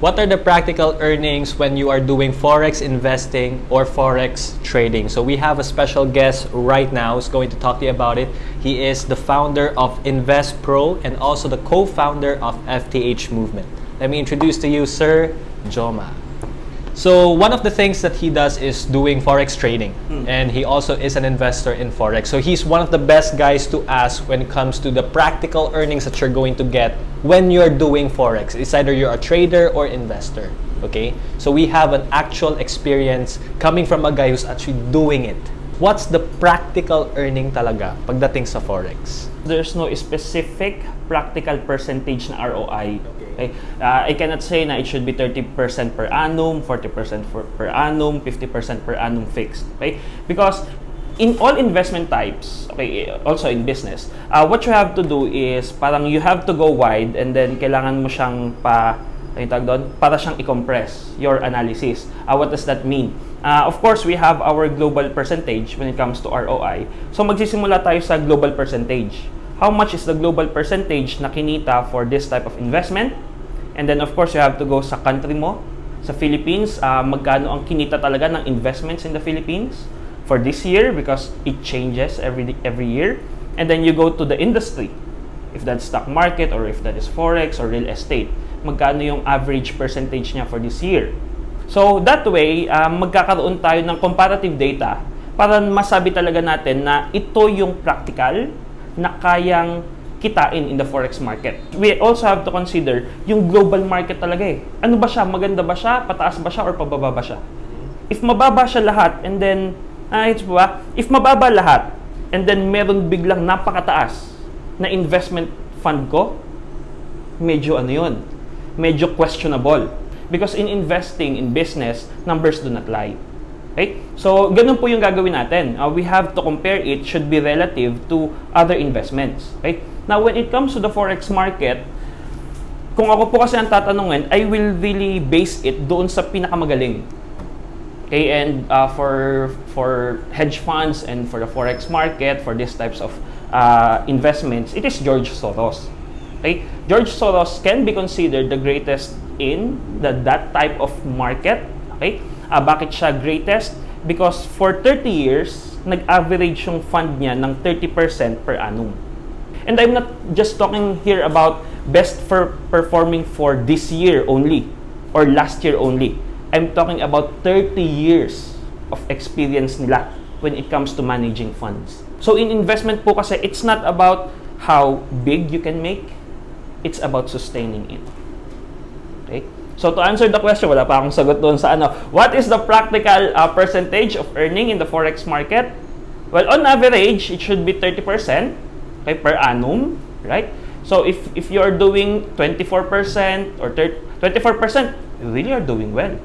What are the practical earnings when you are doing forex investing or forex trading? So we have a special guest right now who's going to talk to you about it. He is the founder of Invest Pro and also the co-founder of FTH Movement. Let me introduce to you Sir Joma. So one of the things that he does is doing forex trading, hmm. and he also is an investor in forex. So he's one of the best guys to ask when it comes to the practical earnings that you're going to get when you're doing forex. It's either you're a trader or investor. Okay, so we have an actual experience coming from a guy who's actually doing it. What's the practical earning talaga pagdating sa forex? There's no specific practical percentage na ROI. Okay? Uh, I cannot say na it should be 30% per annum, 40% for, per annum, 50% per annum fixed. Okay? Because in all investment types, okay, also in business, uh, what you have to do is parang you have to go wide and then kailangan mo siyang pa ano tawag doon? Para siyang i-compress your analysis. Uh, what does that mean? Uh, of course, we have our global percentage when it comes to ROI. So magsisimula tayo sa global percentage. How much is the global percentage na kinita for this type of investment? And then of course, you have to go sa country mo. Sa Philippines, uh, magkano ang kinita talaga ng investments in the Philippines for this year because it changes every every year. And then you go to the industry. If that's stock market or if that is forex or real estate, magkano yung average percentage niya for this year. So that way, uh, magkakaroon tayo ng comparative data para masabi talaga natin na ito yung practical na kayang kitain in the forex market. We also have to consider yung global market talaga eh. Ano ba siya? Maganda ba siya? Pataas ba siya? Or pababa ba siya? If mababa siya lahat and then, ah, ito ba? If mababa lahat and then meron biglang napakataas na investment fund ko, medyo ano yun, medyo questionable. Because in investing in business, numbers do not lie. Okay? So, ganun po yung gagawin natin. Uh, we have to compare it, should be relative to other investments. Okay? Now, when it comes to the forex market, kung ako po kasi ang tatanungin, I will really base it doon sa pinakamagaling. And uh, for for hedge funds and for the forex market, for these types of uh, investments, it is George Soros. Okay, George Soros can be considered the greatest in the that type of market. Okay, uh, bakit siya greatest? Because for 30 years, nag-average yung fund niya ng 30% per annum. And I'm not just talking here about best for performing for this year only or last year only. I'm talking about 30 years of experience nila when it comes to managing funds. So in investment po kasi, it's not about how big you can make, it's about sustaining it. Okay? So to answer the question, wala pa akong sagot doon sa ano. What is the practical uh, percentage of earning in the forex market? Well, on average, it should be 30% okay, per annum, right? So if if you are doing 24% or 24%, you really are doing well.